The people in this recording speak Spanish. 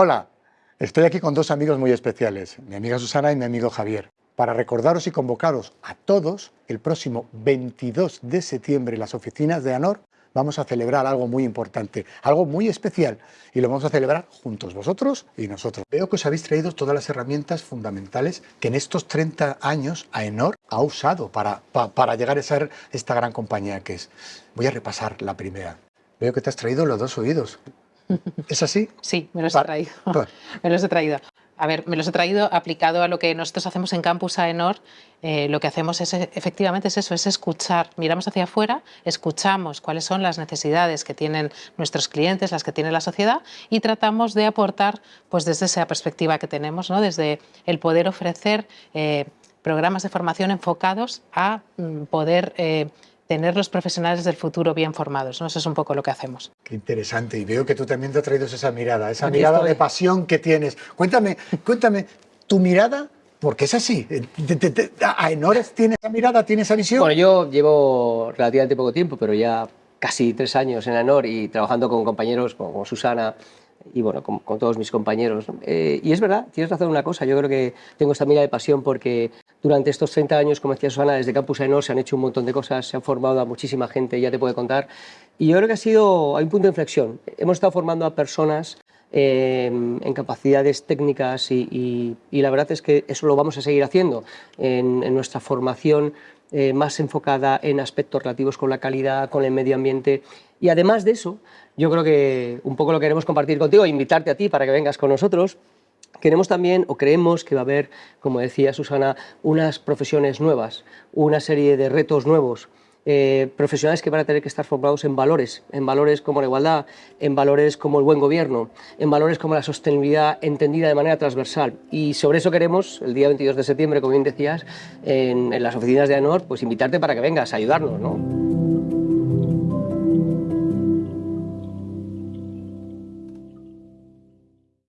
Hola, estoy aquí con dos amigos muy especiales, mi amiga Susana y mi amigo Javier, para recordaros y convocaros a todos el próximo 22 de septiembre en las oficinas de ANOR vamos a celebrar algo muy importante, algo muy especial y lo vamos a celebrar juntos, vosotros y nosotros. Veo que os habéis traído todas las herramientas fundamentales que en estos 30 años AENOR ha usado para, para llegar a ser esta gran compañía que es. Voy a repasar la primera. Veo que te has traído los dos oídos. ¿Es así? Sí, me los he traído. me los he traído. A ver, me los he traído aplicado a lo que nosotros hacemos en Campus AENOR. Eh, lo que hacemos es, efectivamente es eso, es escuchar. Miramos hacia afuera, escuchamos cuáles son las necesidades que tienen nuestros clientes, las que tiene la sociedad y tratamos de aportar pues desde esa perspectiva que tenemos, ¿no? desde el poder ofrecer eh, programas de formación enfocados a mm, poder eh, tener los profesionales del futuro bien formados. ¿no? Eso es un poco lo que hacemos. Qué interesante. Y veo que tú también te has traído esa mirada, esa mirada de pasión que tienes. Cuéntame, cuéntame, tu mirada porque es así. ¿A Enores tiene esa mirada, tiene esa visión? Bueno, yo llevo relativamente poco tiempo, pero ya casi tres años en ANOR y trabajando con compañeros como Susana y bueno, con, todos mis compañeros. Eh, y es verdad, tienes razón en una cosa, yo creo que tengo esta mirada de pasión porque durante estos 30 años, como decía Susana, desde Campus AENOR se han hecho un montón de cosas, se han formado a muchísima gente, ya te puede contar. Y yo creo que ha sido, hay un punto de inflexión. Hemos estado formando a personas eh, en capacidades técnicas y, la verdad es que eso lo vamos a seguir haciendo en, nuestra formación eh, más enfocada en aspectos relativos con la calidad, con el medio ambiente y además de eso, yo creo que un poco lo queremos compartir contigo, invitarte a ti para que vengas con nosotros, Queremos también, o creemos que va a haber, como decía Susana, unas profesiones nuevas, una serie de retos nuevos, eh, profesionales que van a tener que estar formados en valores, en valores como la igualdad, en valores como el buen gobierno, en valores como la sostenibilidad entendida de manera transversal. Y sobre eso queremos, el día 22 de septiembre, como bien decías, en, en las oficinas de ANOR, pues invitarte para que vengas a ayudarnos. ¿no?